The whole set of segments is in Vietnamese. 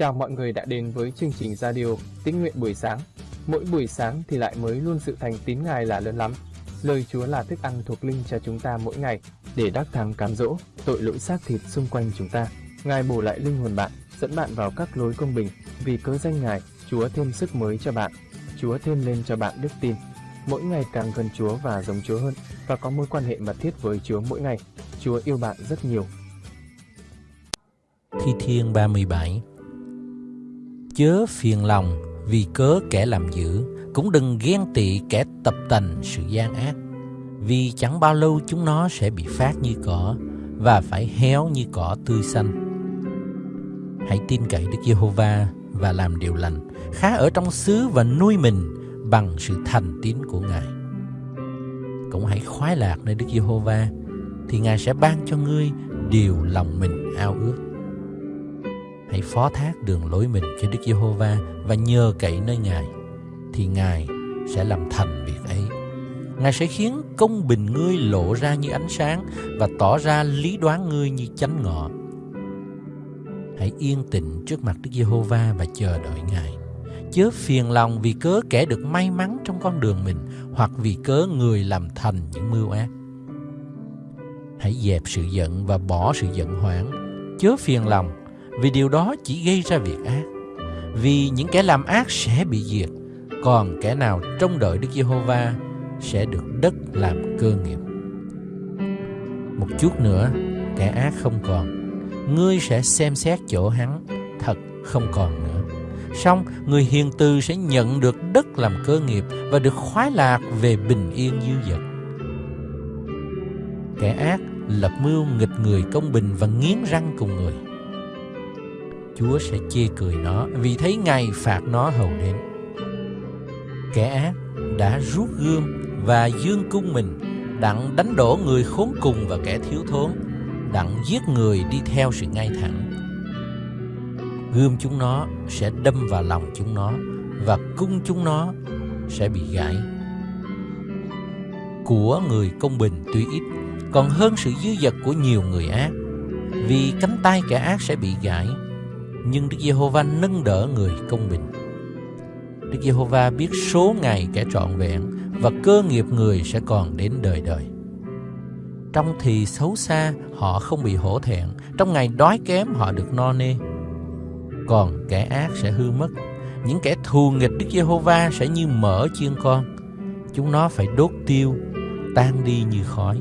Chào mọi người đã đến với chương trình radio Tín nguyện buổi sáng. Mỗi buổi sáng thì lại mới luôn sự thành tín Ngài là lớn lắm. Lời Chúa là thức ăn thuộc linh cho chúng ta mỗi ngày để đắc thắng cám dỗ tội lỗi xác thịt xung quanh chúng ta. Ngài bổ lại linh hồn bạn, dẫn bạn vào các lối công bình. Vì cớ danh Ngài, Chúa thêm sức mới cho bạn. Chúa thêm lên cho bạn đức tin. Mỗi ngày càng gần Chúa và giống Chúa hơn và có mối quan hệ mật thiết với Chúa mỗi ngày. Chúa yêu bạn rất nhiều. Thi Thiên 37 Chớ phiền lòng vì cớ kẻ làm dữ, cũng đừng ghen tị kẻ tập tành sự gian ác. Vì chẳng bao lâu chúng nó sẽ bị phát như cỏ và phải héo như cỏ tươi xanh. Hãy tin cậy Đức Giê-hô-va và làm điều lành, khá ở trong xứ và nuôi mình bằng sự thành tín của Ngài. Cũng hãy khoái lạc nơi Đức Giê-hô-va, thì Ngài sẽ ban cho ngươi điều lòng mình ao ước. Hãy phó thác đường lối mình cho Đức Giê-hô-va và nhờ cậy nơi Ngài, thì Ngài sẽ làm thành việc ấy. Ngài sẽ khiến công bình ngươi lộ ra như ánh sáng và tỏ ra lý đoán ngươi như chánh ngọ. Hãy yên tĩnh trước mặt Đức Giê-hô-va và chờ đợi Ngài. Chớ phiền lòng vì cớ kẻ được may mắn trong con đường mình hoặc vì cớ người làm thành những mưu ác. Hãy dẹp sự giận và bỏ sự giận hoảng. Chớ phiền lòng vì điều đó chỉ gây ra việc ác. Vì những kẻ làm ác sẽ bị diệt, còn kẻ nào trông đợi Đức Giê-hô-va sẽ được đất làm cơ nghiệp. Một chút nữa, kẻ ác không còn, ngươi sẽ xem xét chỗ hắn, thật không còn nữa. Xong, người hiền từ sẽ nhận được đất làm cơ nghiệp và được khoái lạc về bình yên dư dật. Kẻ ác lập mưu nghịch người công bình và nghiến răng cùng người. Chúa sẽ chê cười nó vì thấy ngày phạt nó hầu đến. Kẻ ác đã rút gươm và dương cung mình, đặng đánh đổ người khốn cùng và kẻ thiếu thốn, đặng giết người đi theo sự ngay thẳng. Gươm chúng nó sẽ đâm vào lòng chúng nó và cung chúng nó sẽ bị gãy. Của người công bình tuy ít, còn hơn sự dư dật của nhiều người ác, vì cánh tay kẻ ác sẽ bị gãy nhưng Đức Giê-hô-va nâng đỡ người công bình Đức Giê-hô-va biết số ngày kẻ trọn vẹn và cơ nghiệp người sẽ còn đến đời đời. Trong thì xấu xa, họ không bị hổ thẹn, trong ngày đói kém họ được no nê. Còn kẻ ác sẽ hư mất, những kẻ thù nghịch Đức Giê-hô-va sẽ như mỡ chiên con, chúng nó phải đốt tiêu, tan đi như khói.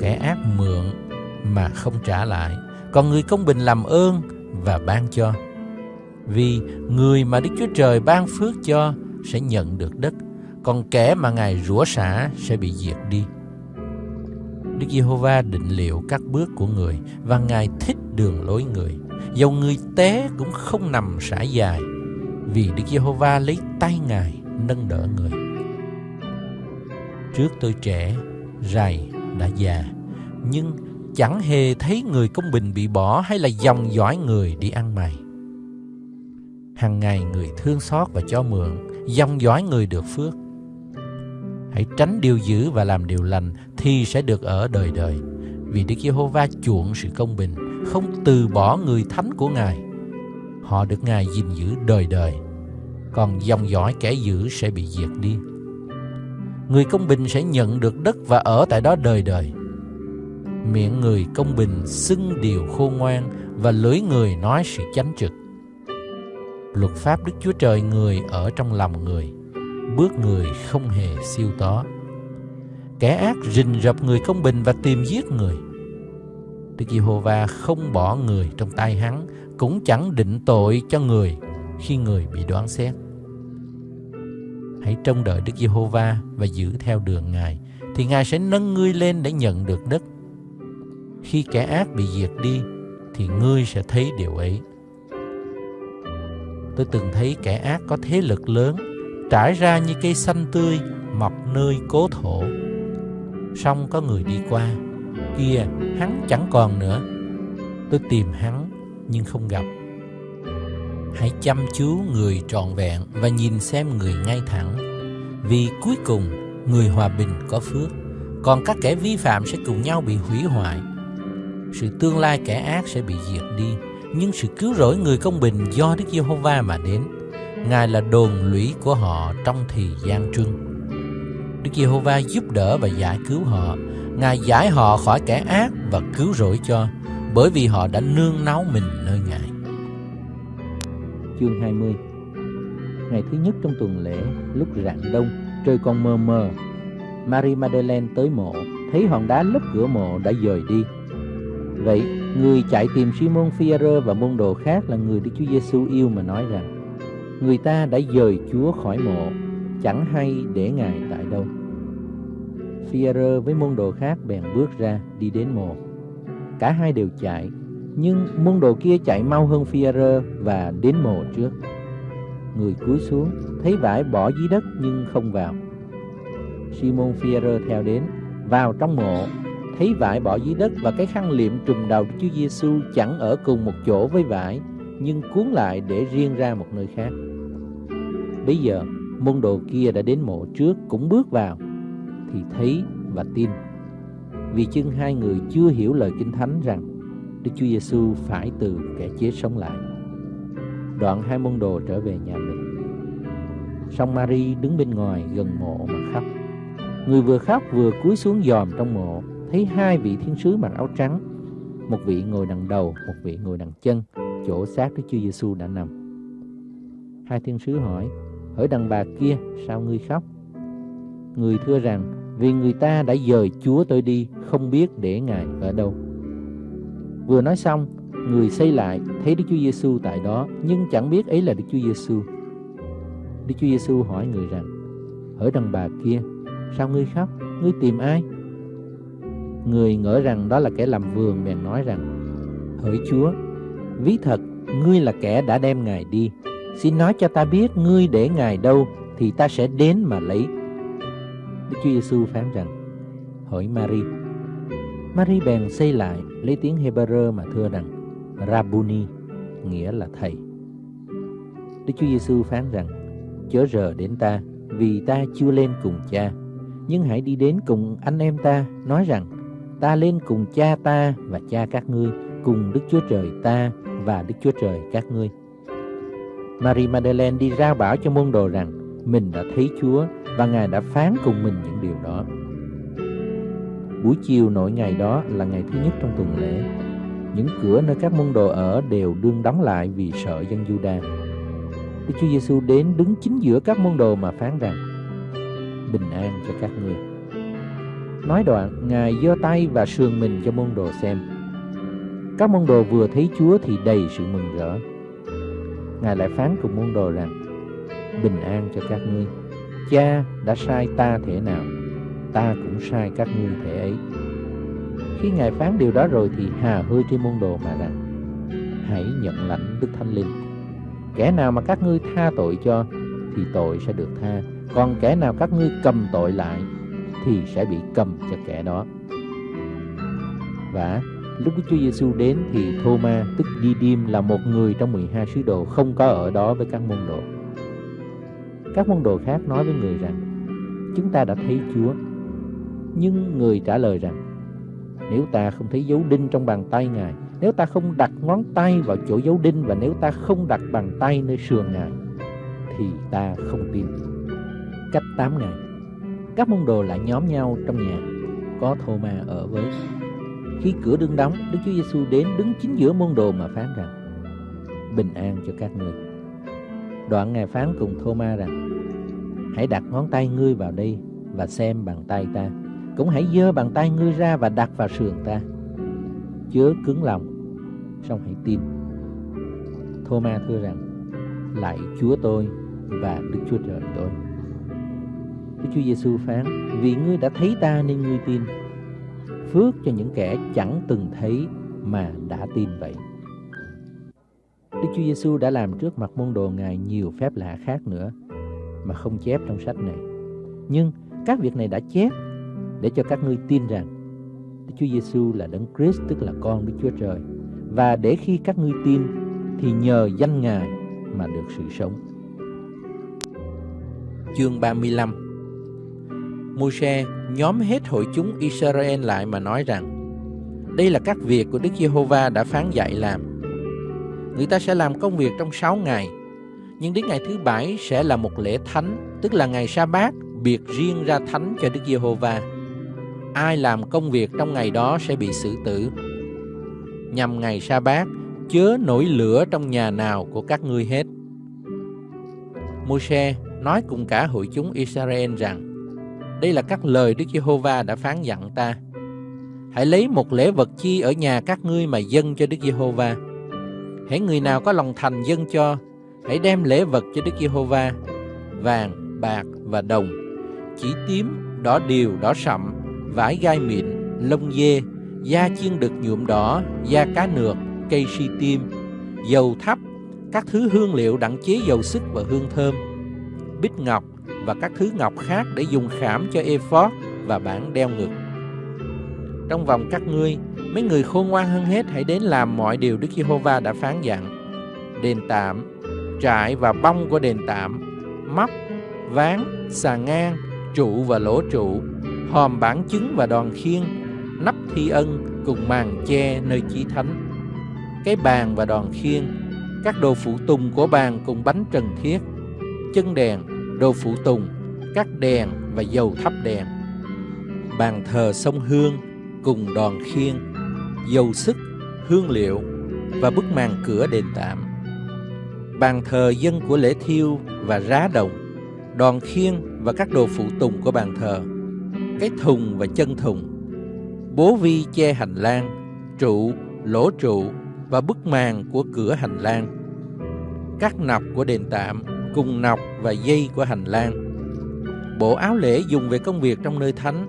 Kẻ ác mượn mà không trả lại, còn người công bình làm ơn và ban cho. Vì người mà Đức Chúa Trời ban phước cho sẽ nhận được đất, còn kẻ mà Ngài rủa xả sẽ bị diệt đi. Đức Giê-hô-va định liệu các bước của người và Ngài thích đường lối người. Dầu người té cũng không nằm sải dài, vì Đức Giê-hô-va lấy tay Ngài nâng đỡ người. Trước tôi trẻ, rày đã già, nhưng chẳng hề thấy người công bình bị bỏ hay là dòng dõi người đi ăn mày. Hằng ngày người thương xót và cho mượn, dòng dõi người được phước. Hãy tránh điều dữ và làm điều lành thì sẽ được ở đời đời. Vì Đức Giê-hô-va chuộng sự công bình, không từ bỏ người thánh của Ngài. Họ được Ngài gìn giữ đời đời, còn dòng dõi kẻ dữ sẽ bị diệt đi. Người công bình sẽ nhận được đất và ở tại đó đời đời. Miệng người công bình xưng điều khôn ngoan và lưỡi người nói sự chánh trực. Luật pháp Đức Chúa Trời người ở trong lòng người, bước người không hề siêu tó. Kẻ ác rình rập người công bình và tìm giết người. Đức Giê-hô-va không bỏ người trong tay hắn, cũng chẳng định tội cho người khi người bị đoán xét. Hãy trông đợi Đức Giê-hô-va và giữ theo đường Ngài, thì Ngài sẽ nâng ngươi lên để nhận được đất. Khi kẻ ác bị diệt đi, thì ngươi sẽ thấy điều ấy. Tôi từng thấy kẻ ác có thế lực lớn, trải ra như cây xanh tươi, mọc nơi cố thổ. Xong có người đi qua, kia hắn chẳng còn nữa. Tôi tìm hắn nhưng không gặp. Hãy chăm chú người trọn vẹn và nhìn xem người ngay thẳng. Vì cuối cùng người hòa bình có phước, còn các kẻ vi phạm sẽ cùng nhau bị hủy hoại. Sự tương lai kẻ ác sẽ bị diệt đi, nhưng sự cứu rỗi người công bình do Đức Giê-hô-va mà đến. Ngài là đồn lũy của họ trong thời gian trưng. Đức Giê-hô-va giúp đỡ và giải cứu họ. Ngài giải họ khỏi kẻ ác và cứu rỗi cho, bởi vì họ đã nương náu mình nơi Ngài. Chương 20 Ngày thứ nhất trong tuần lễ, lúc rạng đông, trời còn mờ mờ. Marie Madeleine tới mộ, thấy hòn đá lấp cửa mộ đã dời đi. Vậy, người chạy tìm Simon Phaero và môn đồ khác là người Đức Chúa Giêsu yêu mà nói rằng người ta đã dời Chúa khỏi mộ, chẳng hay để Ngài tại đâu. Phaero với môn đồ khác bèn bước ra đi đến mộ. Cả hai đều chạy, nhưng môn đồ kia chạy mau hơn Phaero và đến mộ trước. Người cúi xuống, thấy vải bỏ dưới đất nhưng không vào. Simon Phaero theo đến, vào trong mộ, thấy vải bỏ dưới đất và cái khăn liệm trùm đầu Đức Chúa Giêsu chẳng ở cùng một chỗ với vải, nhưng cuốn lại để riêng ra một nơi khác. Bây giờ, môn đồ kia đã đến mộ trước cũng bước vào, thì thấy và tin. Vì chưng hai người chưa hiểu lời Kinh Thánh rằng Đức Chúa Giêsu phải từ kẻ chết sống lại. Đoạn hai môn đồ trở về nhà mình. Song Mary đứng bên ngoài gần mộ mà khóc. Người vừa khóc vừa cúi xuống dòm trong mộ, thấy hai vị thiên sứ mặc áo trắng, một vị ngồi đằng đầu, một vị ngồi đằng chân, chỗ xác Đức Chúa Giêsu đã nằm. Hai thiên sứ hỏi, hỡi đàn bà kia, sao ngươi khóc? Người thưa rằng, vì người ta đã dời Chúa tôi đi, không biết để Ngài ở đâu. Vừa nói xong, người xây lại thấy Đức Chúa Giêsu tại đó, nhưng chẳng biết ấy là Đức Chúa Giêsu. Đức Chúa Giêsu hỏi người rằng: "Hỡi đàn bà kia, sao ngươi khóc? Ngươi tìm ai?" Người ngỡ rằng đó là kẻ làm vườn bèn nói rằng: "Hỡi Chúa, ví thật ngươi là kẻ đã đem Ngài đi, xin nói cho ta biết ngươi để Ngài đâu thì ta sẽ đến mà lấy." Đức Chúa Giêsu phán rằng: "Hỡi Mary." Mary bèn xây lại lấy tiếng Hebrew mà thưa rằng Rabuni nghĩa là thầy. Đức Chúa Giêsu phán rằng: Chớ rờ đến ta, vì ta chưa lên cùng cha, nhưng hãy đi đến cùng anh em ta, nói rằng: Ta lên cùng cha ta và cha các ngươi, cùng Đức Chúa Trời ta và Đức Chúa Trời các ngươi. Marie Madeleine đi ra bảo cho môn đồ rằng mình đã thấy Chúa và Ngài đã phán cùng mình những điều đó. Buổi chiều nổi ngày đó là ngày thứ nhất trong tuần lễ. Những cửa nơi các môn đồ ở đều đương đóng lại vì sợ dân Juda. Đức Chúa Giêsu đến đứng chính giữa các môn đồ mà phán rằng: Bình an cho các ngươi. Nói đoạn, Ngài giơ tay và sườn mình cho môn đồ xem. Các môn đồ vừa thấy Chúa thì đầy sự mừng rỡ. Ngài lại phán cùng môn đồ rằng: Bình an cho các ngươi. Cha đã sai ta thể nào ta cũng sai các ngươi thể ấy. Khi Ngài phán điều đó rồi thì hà hơi trên môn đồ mà rằng, hãy nhận lãnh Đức Thánh Linh. Kẻ nào mà các ngươi tha tội cho thì tội sẽ được tha, còn kẻ nào các ngươi cầm tội lại thì sẽ bị cầm cho kẻ đó. Và lúc Đức Chúa Giêsu đến thì Thô-ma tức Đi-điêm là một người trong 12 sứ đồ không có ở đó với các môn đồ. Các môn đồ khác nói với người rằng, chúng ta đã thấy Chúa nhưng người trả lời rằng, Nếu ta không thấy dấu đinh trong bàn tay Ngài, Nếu ta không đặt ngón tay vào chỗ dấu đinh Và nếu ta không đặt bàn tay nơi sườn Ngài, Thì ta không tin Cách 8 ngày các môn đồ lại nhóm nhau trong nhà. Có thô ma ở với. Khi cửa đương đóng, Đức Chúa Giêsu đến đứng chính giữa môn đồ mà phán rằng, Bình an cho các ngươi Đoạn Ngài phán cùng Thô Ma rằng, Hãy đặt ngón tay ngươi vào đây Và xem bàn tay ta. Cũng hãy giơ bàn tay ngươi ra và đặt vào sườn ta. Chớ cứng lòng, song hãy tin. Thô ma thưa rằng, lạy chúa tôi và đức chúa trời tôi đức chúa giêsu phán, vì ngươi đã thấy ta nên ngươi tin phước cho những kẻ chẳng từng thấy mà đã tin vậy Đức Chúa Giêsu đã làm trước mặt môn đồ Ngài nhiều phép lạ khác nữa mà không chép trong sách này. Nhưng các việc này đã chép để cho các ngươi tin rằng Đức Chúa Giêsu là Đấng Christ, tức là con Đức Chúa Trời, và để khi các ngươi tin thì nhờ danh Ngài mà được sự sống. Chương 35 Môi-se nhóm hết hội chúng Israel lại mà nói rằng Đây là các việc của Đức Giê-hô-va đã phán dạy làm người ta sẽ làm công việc trong 6 ngày. Nhưng đến ngày thứ bảy sẽ là một lễ thánh, tức là ngày sa bát biệt riêng ra thánh cho Đức Giê-hô-va. Ai làm công việc trong ngày đó sẽ bị xử tử. Nhằm ngày sa bát, chớ nổi lửa trong nhà nào của các ngươi hết. Môi-se nói cùng cả hội chúng Israel rằng, đây là các lời Đức Giê-hô-va đã phán dặn ta. Hãy lấy một lễ vật chi ở nhà các ngươi mà dâng cho Đức Giê-hô-va. Hãy người nào có lòng thành dâng cho, hãy đem lễ vật cho Đức Giê-hô-va, vàng, bạc và đồng, chỉ tím, đỏ điều, đỏ sậm, vải gai mịn, lông dê, da chiên đực nhuộm đỏ, da cá nược, cây si tim, dầu thắp, các thứ hương liệu đặng chế dầu sức và hương thơm, bích ngọc và các thứ ngọc khác để dùng khảm cho ephod và bản đeo ngực. Trong vòng các ngươi, mấy người khôn ngoan hơn hết hãy đến làm mọi điều Đức Giê-hô-va đã phán dặn. Đền tạm, trại và bông của đền tạm, móc, ván, xà ngang, trụ và lỗ trụ, hòm bản chứng và đòn khiên, nắp thi ân cùng màn che nơi chí thánh. Cái bàn và đòn khiên, các đồ phụ tùng của bàn cùng bánh trần thiết, chân đèn, đồ phụ tùng, các đèn và dầu thắp đèn. Bàn thờ sông hương cùng đòn khiên, dầu sức, hương liệu và bức màn cửa đền tạm. Bàn thờ dân của lễ thiêu và rá đồng, đòn khiên và các đồ phụ tùng của bàn thờ, cái thùng và chân thùng, bố vi che hành lang, trụ, lỗ trụ và bức màn của cửa hành lang, các nọc của đền tạm cùng nọc và dây của hành lang, bộ áo lễ dùng về công việc trong nơi thánh,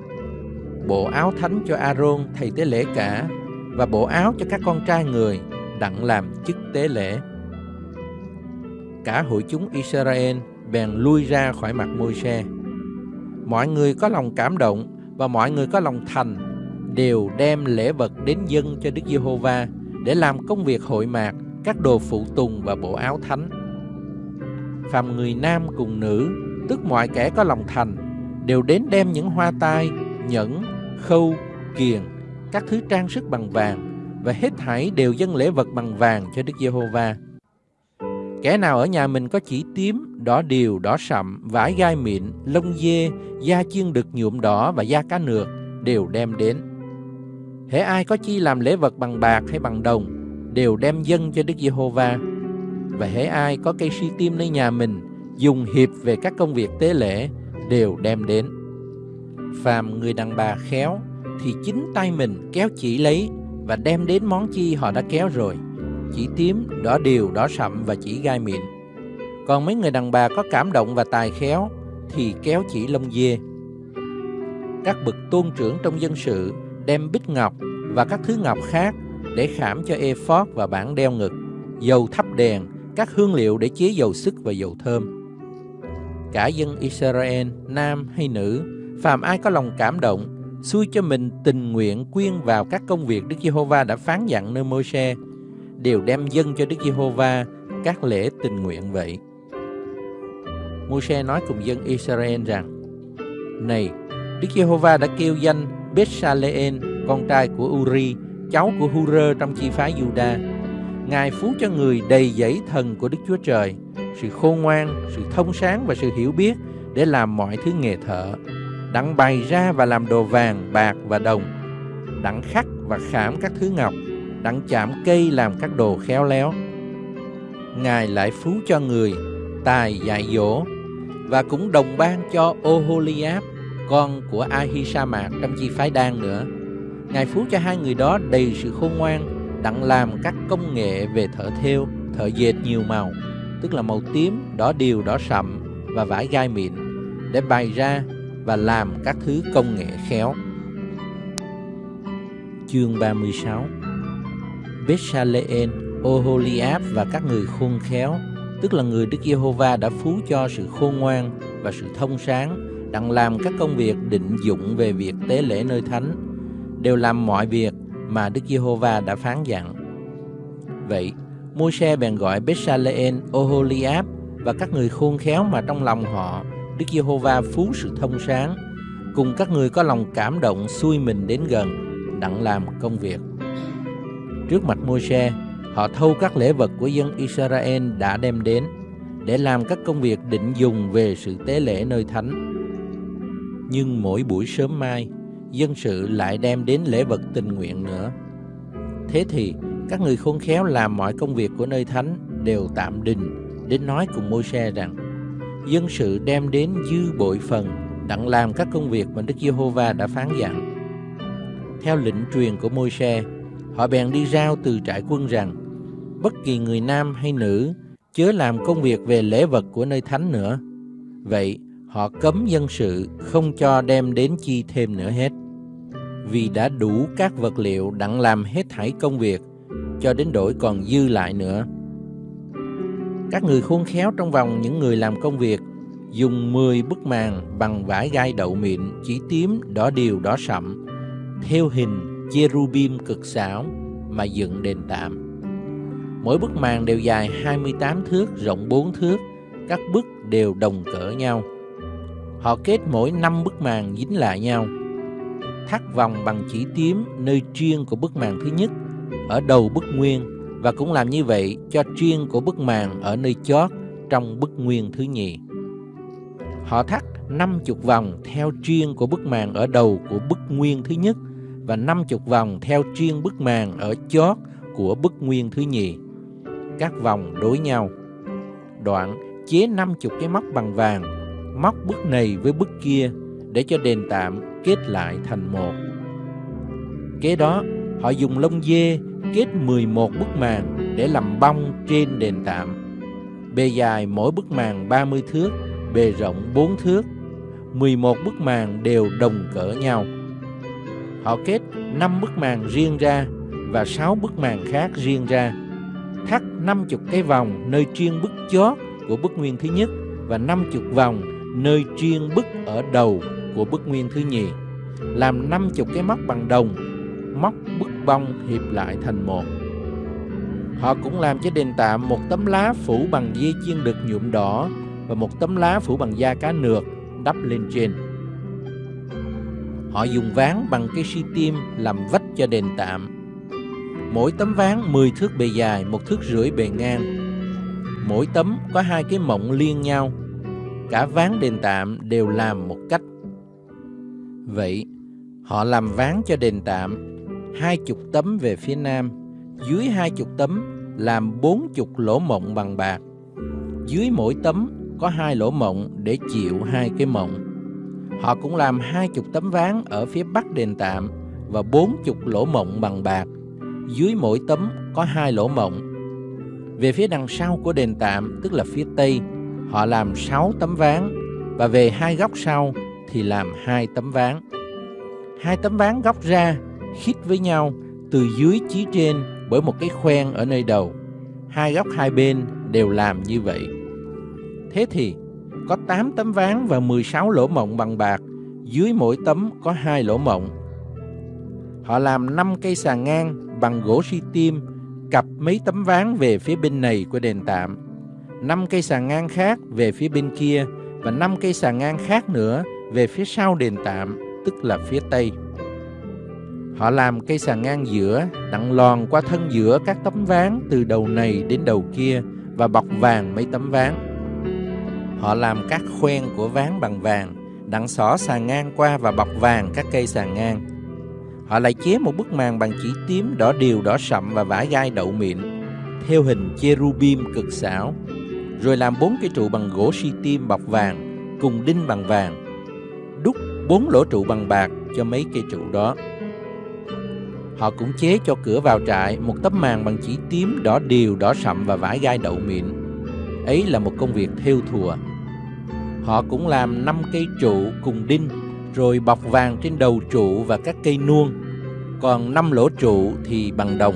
bộ áo thánh cho Aaron thầy tế lễ cả và bộ áo cho các con trai người đặng làm chức tế lễ. Cả hội chúng Israel bèn lui ra khỏi mặt Môi-se. Mọi người có lòng cảm động và mọi người có lòng thành đều đem lễ vật đến dân cho Đức Giê-hô-va để làm công việc hội mạc, các đồ phụ tùng và bộ áo thánh. Phàm người nam cùng nữ, tức mọi kẻ có lòng thành, đều đến đem những hoa tai, nhẫn, khâu, kiền, các thứ trang sức bằng vàng và hết thảy đều dâng lễ vật bằng vàng cho Đức Giê-hô-va. Kẻ nào ở nhà mình có chỉ tím, đỏ điều, đỏ sậm, vải gai mịn, lông dê, da chiên đực nhuộm đỏ và da cá nược đều đem đến. Hễ ai có chi làm lễ vật bằng bạc hay bằng đồng đều đem dâng cho Đức Giê-hô-va. Và hễ ai có cây si tim nơi nhà mình dùng hiệp về các công việc tế lễ đều đem đến. Phàm người đàn bà khéo thì chính tay mình kéo chỉ lấy và đem đến món chi họ đã kéo rồi chỉ tím, đỏ điều, đỏ sậm và chỉ gai mịn. Còn mấy người đàn bà có cảm động và tài khéo thì kéo chỉ lông dê. Các bậc tôn trưởng trong dân sự đem bích ngọc và các thứ ngọc khác để khảm cho ephod và bản đeo ngực, dầu thắp đèn, các hương liệu để chế dầu sức và dầu thơm. Cả dân Israel, nam hay nữ, phàm ai có lòng cảm động, xui cho mình tình nguyện quyên vào các công việc Đức Giê-hô-va đã phán dặn nơi Môi-se đều đem dân cho Đức Giê-hô-va các lễ tình nguyện vậy. Môi-se nói cùng dân Israel rằng: Này, Đức Giê-hô-va đã kêu danh Beth-sa-lê-en, con trai của Uri, cháu của Hu-rơ trong chi phái Juda. Ngài phú cho người đầy dẫy thần của Đức Chúa Trời, sự khôn ngoan, sự thông sáng và sự hiểu biết để làm mọi thứ nghề thợ, đặng bày ra và làm đồ vàng, bạc và đồng, đặng khắc và khảm các thứ ngọc, đặng chạm cây làm các đồ khéo léo. Ngài lại phú cho người tài dạy dỗ và cũng đồng ban cho Oholiab, con của Ahisamac trong chi phái đan nữa. Ngài phú cho hai người đó đầy sự khôn ngoan, đặng làm các công nghệ về thợ thêu, thợ dệt nhiều màu, tức là màu tím, đỏ điều, đỏ sậm và vải gai mịn, để bày ra và làm các thứ công nghệ khéo. Chương 36 Bethsalen, Oholiab và các người khôn khéo, tức là người Đức Giê-hô-va đã phú cho sự khôn ngoan và sự thông sáng, đặng làm các công việc định dụng về việc tế lễ nơi thánh, đều làm mọi việc mà Đức Giê-hô-va đã phán dặn. Vậy, Môi-se bèn gọi Bết-sa-lê-en, Oholiab và các người khôn khéo mà trong lòng họ Đức Giê-hô-va phú sự thông sáng, cùng các người có lòng cảm động xuôi mình đến gần, đặng làm công việc. Trước mặt Môi-se, Họ thâu các lễ vật của dân Israel đã đem đến để làm các công việc định dùng về sự tế lễ nơi thánh. Nhưng mỗi buổi sớm mai, dân sự lại đem đến lễ vật tình nguyện nữa. Thế thì các người khôn khéo làm mọi công việc của nơi thánh đều tạm đình đến nói cùng Môi-se rằng dân sự đem đến dư bội phần đặng làm các công việc mà Đức Giê-hô-va đã phán dặn. Theo lệnh truyền của Môi-se, họ bèn đi rao từ trại quân rằng bất kỳ người nam hay nữ chớ làm công việc về lễ vật của nơi thánh nữa. Vậy họ cấm dân sự không cho đem đến chi thêm nữa hết. Vì đã đủ các vật liệu đặng làm hết thảy công việc, cho đến đổi còn dư lại nữa. Các người khôn khéo trong vòng những người làm công việc dùng 10 bức màn bằng vải gai đậu mịn chỉ tím đỏ điều đỏ sậm theo hình cherubim cực xảo mà dựng đền tạm. Mỗi bức màn đều dài 28 thước, rộng 4 thước, các bức đều đồng cỡ nhau. Họ kết mỗi 5 bức màn dính lại nhau. Thắt vòng bằng chỉ tím nơi chuyên của bức màn thứ nhất ở đầu bức nguyên và cũng làm như vậy cho chuyên của bức màn ở nơi chót trong bức nguyên thứ nhì. Họ thắt 50 vòng theo chuyên của bức màn ở đầu của bức nguyên thứ nhất và 50 vòng theo chuyên bức màn ở chót của bức nguyên thứ nhì các vòng đối nhau. Đoạn chế 50 cái móc bằng vàng, móc bức này với bức kia để cho đền tạm kết lại thành một. Kế đó, họ dùng lông dê kết 11 bức màn để làm bông trên đền tạm. Bề dài mỗi bức màn 30 thước, bề rộng 4 thước. 11 bức màn đều đồng cỡ nhau. Họ kết 5 bức màn riêng ra và 6 bức màn khác riêng ra thắt 50 cái vòng nơi chuyên bức chót của bức nguyên thứ nhất và 50 vòng nơi chuyên bức ở đầu của bức nguyên thứ nhì. Làm 50 cái móc bằng đồng, móc bức bông hiệp lại thành một. Họ cũng làm cho đền tạm một tấm lá phủ bằng dây chiên được nhuộm đỏ và một tấm lá phủ bằng da cá nược đắp lên trên. Họ dùng ván bằng cây si tim làm vách cho đền tạm Mỗi tấm ván 10 thước bề dài, một thước rưỡi bề ngang. Mỗi tấm có hai cái mộng liên nhau. Cả ván đền tạm đều làm một cách. Vậy, họ làm ván cho đền tạm hai chục tấm về phía nam, dưới hai chục tấm làm bốn chục lỗ mộng bằng bạc. Dưới mỗi tấm có hai lỗ mộng để chịu hai cái mộng. Họ cũng làm hai chục tấm ván ở phía bắc đền tạm và bốn chục lỗ mộng bằng bạc dưới mỗi tấm có hai lỗ mộng. Về phía đằng sau của đền tạm, tức là phía tây, họ làm sáu tấm ván và về hai góc sau thì làm hai tấm ván. Hai tấm ván góc ra khít với nhau từ dưới chí trên bởi một cái khoen ở nơi đầu. Hai góc hai bên đều làm như vậy. Thế thì có 8 tấm ván và 16 lỗ mộng bằng bạc, dưới mỗi tấm có hai lỗ mộng. Họ làm 5 cây sàn ngang bằng gỗ si tim, cặp mấy tấm ván về phía bên này của đền tạm, năm cây sàn ngang khác về phía bên kia và năm cây sàn ngang khác nữa về phía sau đền tạm, tức là phía tây. Họ làm cây sàn ngang giữa, đặng lòn qua thân giữa các tấm ván từ đầu này đến đầu kia và bọc vàng mấy tấm ván. Họ làm các khoen của ván bằng vàng, đặng xỏ sàn ngang qua và bọc vàng các cây sàn ngang. Họ lại chế một bức màn bằng chỉ tím, đỏ điều, đỏ sậm và vải gai đậu mịn, theo hình cherubim cực xảo, rồi làm bốn cái trụ bằng gỗ si tim bọc vàng, cùng đinh bằng vàng, bốn lỗ trụ bằng bạc cho mấy cây trụ đó. Họ cũng chế cho cửa vào trại một tấm màn bằng chỉ tím, đỏ điều, đỏ sậm và vải gai đậu mịn. Ấy là một công việc thêu thùa. Họ cũng làm năm cây trụ cùng đinh rồi bọc vàng trên đầu trụ và các cây nuông, còn năm lỗ trụ thì bằng đồng.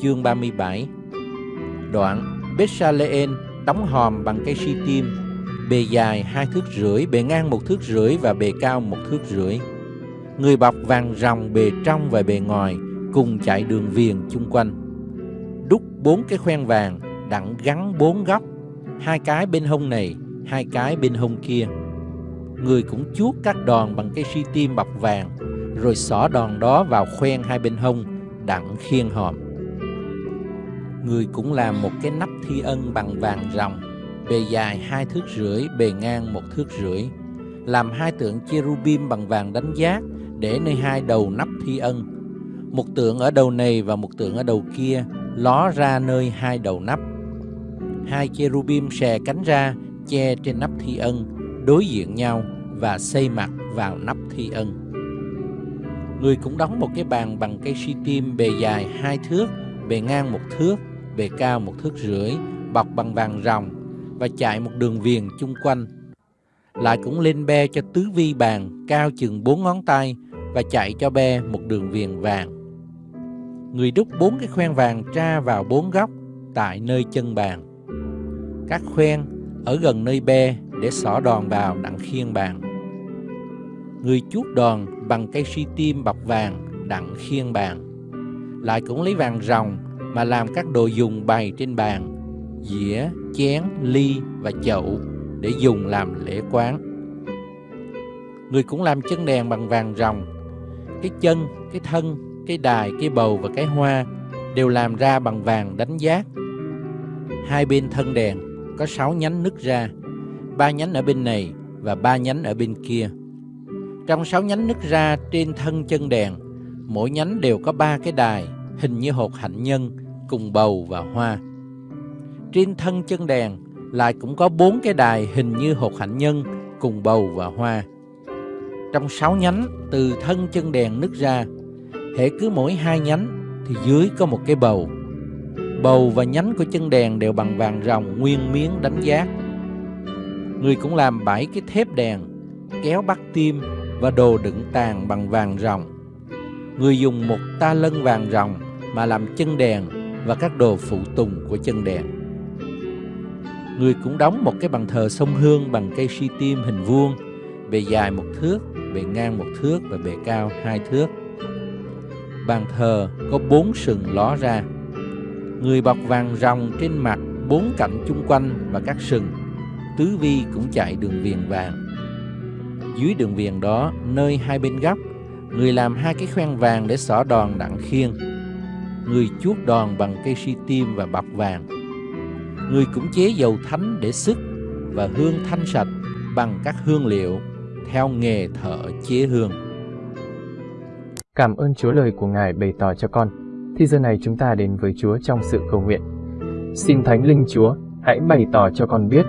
Chương 37 Đoạn Bessaleen đóng hòm bằng cây si tim, bề dài hai thước rưỡi, bề ngang một thước rưỡi và bề cao một thước rưỡi. Người bọc vàng ròng bề trong và bề ngoài cùng chạy đường viền chung quanh. Đúc bốn cái khoen vàng đặng gắn bốn góc, hai cái bên hông này, hai cái bên hông kia người cũng chuốt các đòn bằng cây si tim bọc vàng, rồi xỏ đòn đó vào khoen hai bên hông, đặng khiên hòm. Người cũng làm một cái nắp thi ân bằng vàng ròng, bề dài hai thước rưỡi, bề ngang một thước rưỡi. Làm hai tượng cherubim bằng vàng đánh giác để nơi hai đầu nắp thi ân. Một tượng ở đầu này và một tượng ở đầu kia ló ra nơi hai đầu nắp. Hai cherubim xè cánh ra che trên nắp thi ân, đối diện nhau và xây mặt vào nắp thi ân. Người cũng đóng một cái bàn bằng cây si tim bề dài hai thước, bề ngang một thước, bề cao một thước rưỡi, bọc bằng vàng ròng và chạy một đường viền chung quanh. Lại cũng lên be cho tứ vi bàn cao chừng bốn ngón tay và chạy cho be một đường viền vàng. Người đúc bốn cái khoen vàng tra vào bốn góc tại nơi chân bàn. Các khoen ở gần nơi be để xỏ đòn vào đặng khiên bàn. Người chuốt đòn bằng cây si tim bọc vàng đặng khiên bàn. Lại cũng lấy vàng ròng mà làm các đồ dùng bày trên bàn, dĩa, chén, ly và chậu để dùng làm lễ quán. Người cũng làm chân đèn bằng vàng ròng. Cái chân, cái thân, cái đài, cái bầu và cái hoa đều làm ra bằng vàng đánh giác. Hai bên thân đèn có sáu nhánh nứt ra, ba nhánh ở bên này và ba nhánh ở bên kia. Trong sáu nhánh nứt ra trên thân chân đèn, mỗi nhánh đều có ba cái đài hình như hột hạnh nhân cùng bầu và hoa. Trên thân chân đèn lại cũng có bốn cái đài hình như hột hạnh nhân cùng bầu và hoa. Trong sáu nhánh từ thân chân đèn nứt ra, hệ cứ mỗi hai nhánh thì dưới có một cái bầu. Bầu và nhánh của chân đèn đều bằng vàng ròng nguyên miếng đánh giác. Người cũng làm bảy cái thép đèn, kéo bắt tim và đồ đựng tàn bằng vàng ròng. Người dùng một ta lân vàng ròng mà làm chân đèn và các đồ phụ tùng của chân đèn. Người cũng đóng một cái bàn thờ sông hương bằng cây si tim hình vuông, bề dài một thước, bề ngang một thước và bề cao hai thước. Bàn thờ có bốn sừng ló ra. Người bọc vàng ròng trên mặt bốn cạnh chung quanh và các sừng. Tứ vi cũng chạy đường viền vàng. Dưới đường viền đó, nơi hai bên góc, người làm hai cái khoen vàng để xỏ đòn đặng khiên. Người chuốt đòn bằng cây si tim và bọc vàng. Người cũng chế dầu thánh để sức và hương thanh sạch bằng các hương liệu theo nghề thợ chế hương. Cảm ơn Chúa lời của Ngài bày tỏ cho con. Thì giờ này chúng ta đến với Chúa trong sự cầu nguyện. Xin Thánh Linh Chúa, hãy bày tỏ cho con biết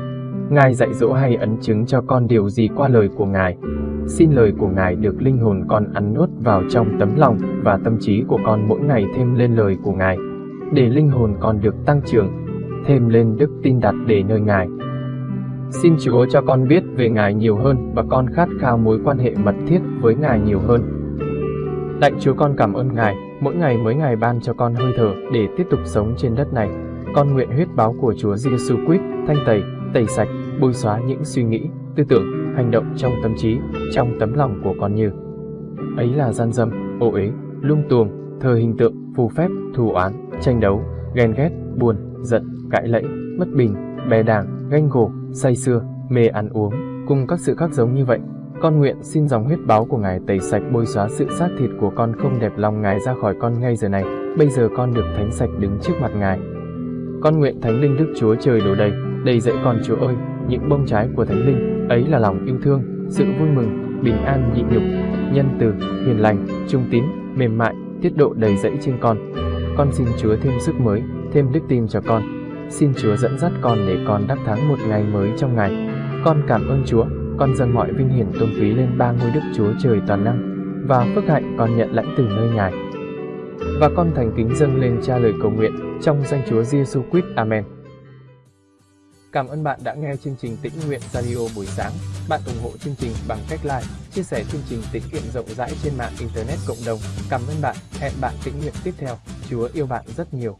Ngài dạy dỗ hay ấn chứng cho con điều gì qua lời của Ngài. Xin lời của Ngài được linh hồn con ăn nuốt vào trong tấm lòng và tâm trí của con mỗi ngày thêm lên lời của Ngài, để linh hồn con được tăng trưởng, thêm lên đức tin đặt để nơi Ngài. Xin Chúa cho con biết về Ngài nhiều hơn và con khát khao mối quan hệ mật thiết với Ngài nhiều hơn. Lạy Chúa con cảm ơn Ngài, mỗi ngày mới Ngài ban cho con hơi thở để tiếp tục sống trên đất này. Con nguyện huyết báo của Chúa Giêsu Christ thanh tẩy tẩy sạch, bôi xóa những suy nghĩ, tư tưởng, hành động trong tâm trí, trong tấm lòng của con như ấy là gian dâm, ô uế, lung tuồng, thờ hình tượng, phù phép, thù oán, tranh đấu, ghen ghét, buồn, giận, cãi lẫy, mất bình, bè đảng, ganh gổ, say sưa, mê ăn uống, cùng các sự khác giống như vậy. Con nguyện xin dòng huyết báo của Ngài tẩy sạch bôi xóa sự xác thịt của con không đẹp lòng Ngài ra khỏi con ngay giờ này. Bây giờ con được thánh sạch đứng trước mặt Ngài. Con nguyện Thánh Linh Đức Chúa Trời đổ đầy, đầy dẫy con Chúa ơi, những bông trái của Thánh Linh, ấy là lòng yêu thương, sự vui mừng, bình an nhịn nhục, nhân từ, hiền lành, trung tín, mềm mại, tiết độ đầy dẫy trên con. Con xin Chúa thêm sức mới, thêm đức tin cho con. Xin Chúa dẫn dắt con để con đắc thắng một ngày mới trong ngày. Con cảm ơn Chúa, con dâng mọi vinh hiển tôn quý lên ba ngôi Đức Chúa Trời toàn năng và phước hạnh con nhận lãnh từ nơi Ngài. Và con thành kính dâng lên cha lời cầu nguyện trong danh Chúa Giêsu Christ. Amen. Cảm ơn bạn đã nghe chương trình Tĩnh Nguyện Radio buổi sáng. Bạn ủng hộ chương trình bằng cách like, chia sẻ chương trình tĩnh nguyện rộng rãi trên mạng Internet cộng đồng. Cảm ơn bạn. Hẹn bạn tĩnh nguyện tiếp theo. Chúa yêu bạn rất nhiều.